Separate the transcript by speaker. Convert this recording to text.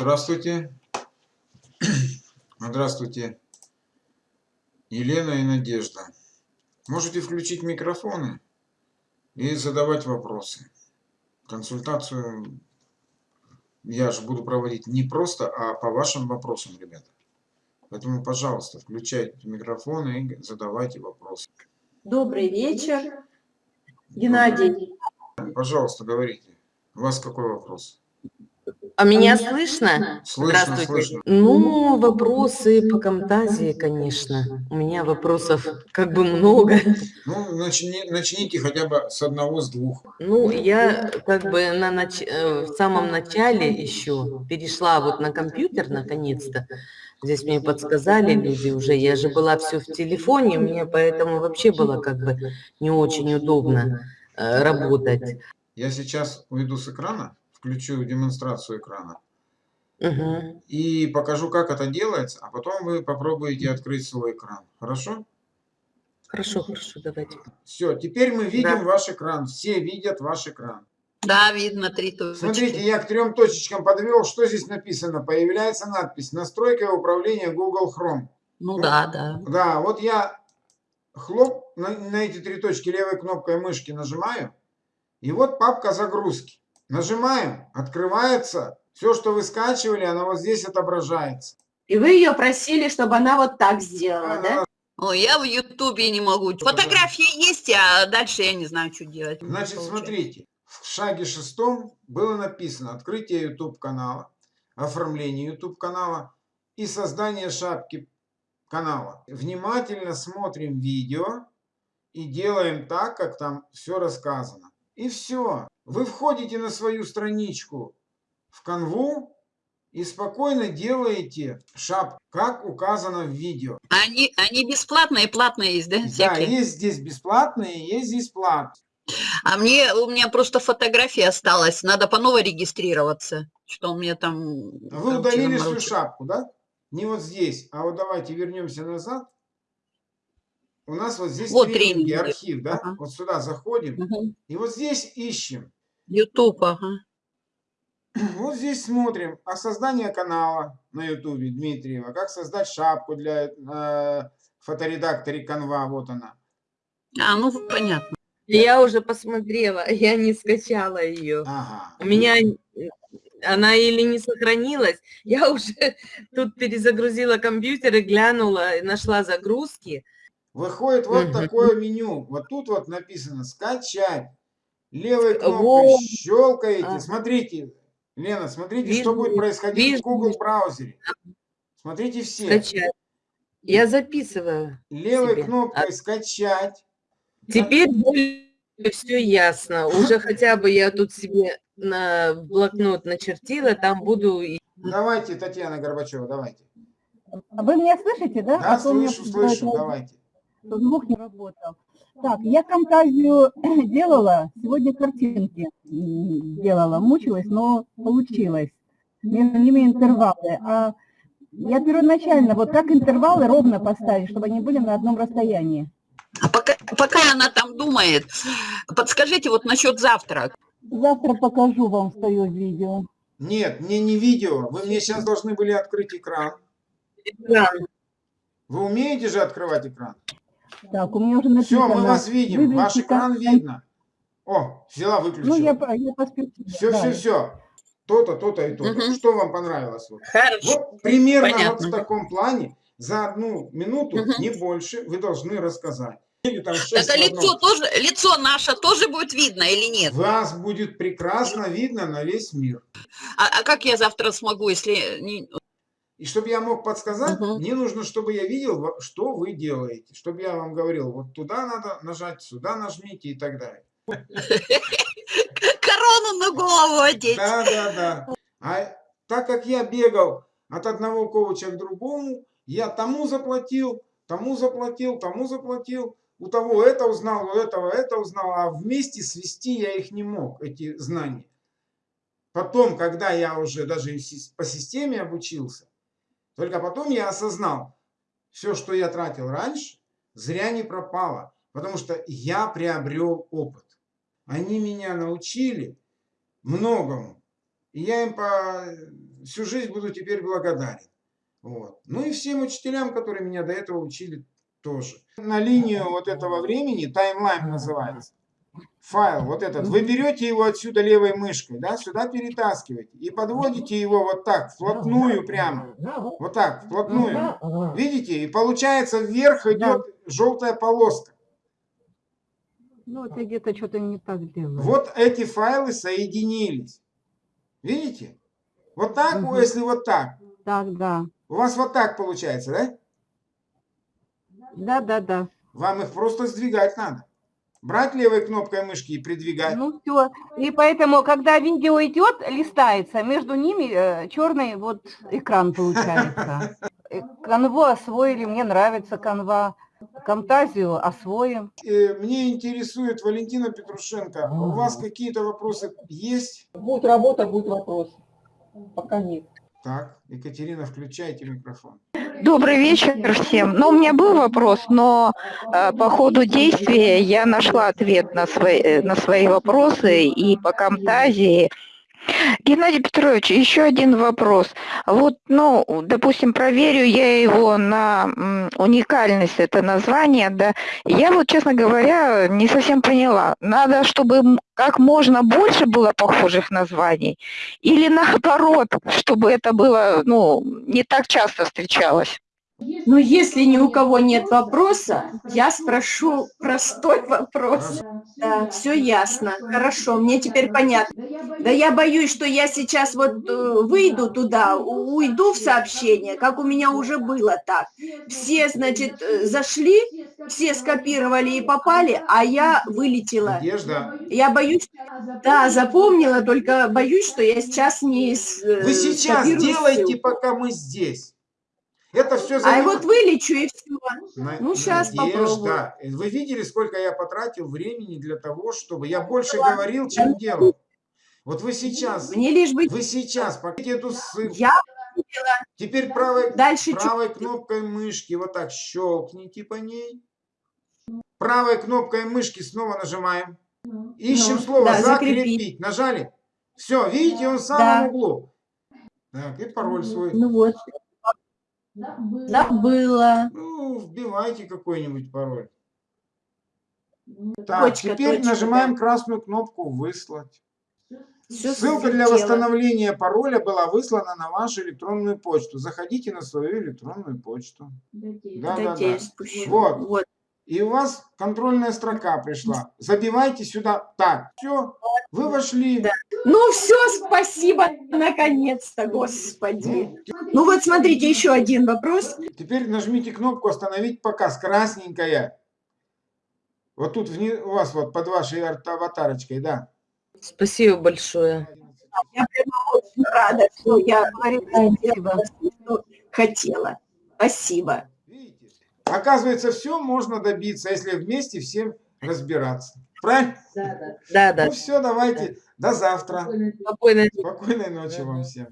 Speaker 1: Здравствуйте. Здравствуйте. Елена и Надежда. Можете включить микрофоны и задавать вопросы. Консультацию я же буду проводить не просто, а по вашим вопросам, ребята. Поэтому, пожалуйста, включайте микрофоны и задавайте вопросы.
Speaker 2: Добрый вечер, Геннадий.
Speaker 1: Пожалуйста, говорите. У вас какой вопрос?
Speaker 3: А меня слышно?
Speaker 1: Слышно,
Speaker 3: Здравствуйте.
Speaker 1: слышно.
Speaker 3: Ну, вопросы по Камтазии, конечно. У меня вопросов как бы много.
Speaker 1: Ну, начни- начните хотя бы с одного, с двух.
Speaker 3: Ну, я как бы на нач- э, в самом начале еще перешла вот на компьютер наконец-то. Здесь мне подсказали люди уже. Я же была все в телефоне, мне поэтому вообще было как бы не очень удобно э, работать.
Speaker 1: Я сейчас уйду с экрана, включу демонстрацию экрана
Speaker 3: Мгм.
Speaker 1: и покажу, как это делается, а потом вы попробуете открыть свой экран. Хорошо?
Speaker 3: Хорошо, хорошо, давайте.
Speaker 1: Все, теперь мы видим
Speaker 3: Да.
Speaker 1: ваш экран. Все видят ваш экран.
Speaker 4: Да, видно три точки.
Speaker 1: Смотрите, я к трем точечкам подвел. Что здесь написано? Появляется надпись «Настройка и управление Google Chrome».
Speaker 4: Ну да, да.
Speaker 1: Да, вот я хлоп на, на эти три точки левой кнопкой мышки нажимаю. И вот папка загрузки. Нажимаем, открывается. Все, что вы скачивали, оно вот здесь отображается.
Speaker 2: И вы ее просили, чтобы она вот так сделала, да?
Speaker 4: Ой, я в Ютубе не могу. Фотографии есть, а дальше я не знаю, что делать.
Speaker 1: Значит, смотрите, в шаге шестом было написано открытие YouTube канала, оформление YouTube канала и создание шапки канала. Внимательно смотрим видео и делаем так, как там все рассказано. И все. Вы входите на свою страничку в канву и спокойно делаете шапку, как указано в видео.
Speaker 4: Они, они бесплатные, платные есть, да?
Speaker 1: Да, есть здесь бесплатные, есть здесь платные.
Speaker 4: А мне, у меня просто фотография осталась, надо по новой регистрироваться. Что у меня там...
Speaker 1: Вы
Speaker 4: короче,
Speaker 1: удалили свою шапку, да? Не вот здесь, а вот давайте вернемся назад. У нас вот здесь
Speaker 4: Вот
Speaker 1: тренинги,
Speaker 4: тренинги.
Speaker 1: архив, да?
Speaker 4: Ага.
Speaker 1: Вот сюда заходим.
Speaker 4: Мгм.
Speaker 1: И вот здесь ищем.
Speaker 4: Ютуб, ага.
Speaker 1: Вот здесь смотрим о создании канала на ютубе Дмитриева. Как создать шапку для э, фоторедакторе Canva. Вот она.
Speaker 4: А, ну понятно.
Speaker 3: Я уже посмотрела, я не скачала ее.
Speaker 1: Ага.
Speaker 3: У меня э, она или не сохранилась. Я уже тут перезагрузила компьютер и глянула, и нашла загрузки.
Speaker 1: Выходит вот такое меню. Вот тут вот написано «Скачать». Левой кнопкой
Speaker 3: Вот.
Speaker 1: щелкаете.
Speaker 3: А.
Speaker 1: Смотрите, Лена, смотрите, что будет происходить
Speaker 3: вижу,
Speaker 1: в Google браузере. Смотрите все.
Speaker 3: Скачать. Я записываю.
Speaker 1: Левой
Speaker 3: себе.
Speaker 1: кнопкой «Скачать».
Speaker 3: Теперь все ясно. Уже хотя бы я тут себе на блокнот начертила, там буду
Speaker 1: Давайте, Татьяна Горбачева, давайте.
Speaker 5: А Вы меня слышите, да?
Speaker 1: Да,
Speaker 5: А
Speaker 1: слышу, слышу, давайте.
Speaker 5: Что звук не работал. Так, я фантазию делала, сегодня картинки делала, мучилась, но получилось. Между ними интервалы. А я первоначально, вот как интервалы ровно поставить, чтобы они были на одном расстоянии?
Speaker 4: А пока, пока она там думает, подскажите вот насчет завтра.
Speaker 5: Завтра покажу вам свое видео.
Speaker 1: Нет, мне не видео. Вы мне сейчас должны были открыть экран.
Speaker 3: экран.
Speaker 1: Вы умеете же открывать экран?
Speaker 5: Так, у меня уже
Speaker 1: Все,
Speaker 5: написано.
Speaker 1: мы вас видим. Ваш
Speaker 5: выберите
Speaker 1: экран
Speaker 5: кон-
Speaker 1: видно. О, взяла, выключила.
Speaker 5: Ну, я, я поспешила.
Speaker 1: Все,
Speaker 5: да.
Speaker 1: все, все. То-то, то-то и то-то.
Speaker 4: Мгм.
Speaker 1: Что вам понравилось? Вот,
Speaker 4: Хорошо.
Speaker 1: вот примерно вот
Speaker 4: Понятно.
Speaker 1: в таком плане за одну минуту,
Speaker 4: Мгм.
Speaker 1: не больше, вы должны рассказать. Или там шесть
Speaker 4: Это лицо тоже, лицо наше тоже будет видно или нет?
Speaker 1: Вас будет прекрасно видно на весь мир.
Speaker 4: А, а как я завтра смогу, если...
Speaker 1: И чтобы я мог подсказать,
Speaker 4: Мгм.
Speaker 1: мне нужно, чтобы я видел, что вы делаете. Чтобы я вам говорил, вот туда надо нажать, сюда нажмите и так далее.
Speaker 4: Корону на голову одеть.
Speaker 1: Да, да, да. А так как я бегал от одного коуча к другому, я тому заплатил, тому заплатил, тому заплатил, у того это узнал, у этого это узнал, а вместе свести я их не мог, эти знания. Потом, когда я уже даже по системе обучился, только потом я осознал, все, что я тратил раньше, зря не пропало, потому что я приобрел опыт. Они меня научили многому. И я им по всю жизнь буду теперь благодарен. Вот. Ну и всем учителям, которые меня до этого учили тоже. На линию вот этого времени, таймлайн называется, файл вот этот, вы берете его отсюда левой мышкой, да, сюда перетаскиваете и подводите его вот так, вплотную прямо, вот так, вплотную. Видите? И получается вверх идет желтая полоска.
Speaker 5: Ну, я где-то что-то не так делаю.
Speaker 1: Вот эти файлы соединились. Видите? Вот так,
Speaker 5: Мгм.
Speaker 1: если вот так.
Speaker 5: Так, да.
Speaker 1: У вас вот так получается, да?
Speaker 5: Да, да, да.
Speaker 1: Вам их просто сдвигать надо. Брать левой кнопкой мышки и придвигать.
Speaker 5: Ну все. И поэтому, когда видео идет, листается, между ними черный вот экран получается. Э, Канву освоили, мне нравится канва. Камтазию освоим.
Speaker 1: Э, Мне интересует, Валентина Петрушенко, у вас какие-то вопросы есть?
Speaker 6: Будет работа, будет вопрос. Пока нет.
Speaker 1: Так, Екатерина, включайте микрофон.
Speaker 7: Добрый вечер всем. Ну, у меня был вопрос, но э, по ходу действия я нашла ответ на свои, э, на свои вопросы и по Камтазии. Геннадий Петрович, еще один вопрос. Вот, ну, допустим, проверю я его на уникальность, это название, да. Я вот, честно говоря, не совсем поняла. Надо, чтобы как можно больше было похожих названий или наоборот, чтобы это было, ну, не так часто встречалось?
Speaker 2: Ну, если ни у кого нет вопроса, я спрошу простой вопрос. Да, все ясно. Хорошо, мне теперь понятно. Да я боюсь, что я сейчас вот э, выйду туда, уйду в сообщение, как у меня уже было так. Все, значит, э, зашли, все скопировали и попали, а я вылетела.
Speaker 1: Надежда,
Speaker 2: Я боюсь, да, запомнила, только боюсь, что я сейчас не э,
Speaker 1: вы сейчас делайте,
Speaker 2: ссылку.
Speaker 1: пока мы здесь. Это все
Speaker 2: А и вот вылечу и все.
Speaker 1: На-
Speaker 2: Ну, щас
Speaker 1: Надежда,
Speaker 2: попробую.
Speaker 1: вы видели, сколько я потратил времени для того, чтобы... Я больше говорил, чем делал. Вот вы сейчас,
Speaker 2: Мне лишь бы
Speaker 1: вы сейчас покажите эту ссылку.
Speaker 2: я
Speaker 1: Теперь правой,
Speaker 2: дальше чуть
Speaker 1: правой кнопкой мышки вот так щелкните по ней. Правой кнопкой мышки снова нажимаем. Ищем
Speaker 2: Ну,
Speaker 1: слово
Speaker 2: да,
Speaker 1: закрепить.
Speaker 2: закрепить.
Speaker 1: Нажали. Все, видите, он в самом
Speaker 2: Да.
Speaker 1: углу. Так, и пароль свой.
Speaker 2: Ну вот. Забыла.
Speaker 1: Ну, вбивайте какой-нибудь пароль. Так,
Speaker 2: Точка,
Speaker 1: теперь
Speaker 2: точка,
Speaker 1: нажимаем
Speaker 2: да.
Speaker 1: красную кнопку «Выслать».
Speaker 2: Всё
Speaker 1: Ссылка для восстановления пароля была выслана на вашу электронную почту. Заходите на свою электронную почту. Да, да, да.
Speaker 2: спущу.
Speaker 1: Вот.
Speaker 2: Вот.
Speaker 1: И у вас контрольная строка пришла. Забивайте сюда. Так, все, вы вошли.
Speaker 2: Да. Ну все, спасибо, наконец-то, господи.
Speaker 1: Ну,
Speaker 2: Ну вот смотрите, еще один вопрос.
Speaker 1: Теперь нажмите кнопку «Остановить показ». Красненькая. Вот тут вни- у вас вот под вашей ар- аватарочкой, да.
Speaker 3: Спасибо большое.
Speaker 2: Я прямо очень рада, что я
Speaker 5: Спасибо.
Speaker 2: что хотела. Спасибо.
Speaker 1: Оказывается, все можно добиться, если вместе всем разбираться. Правильно?
Speaker 3: Да, да.
Speaker 1: Ну все, давайте. До завтра.
Speaker 3: Спокойной
Speaker 1: Спокойной ночи вам всем.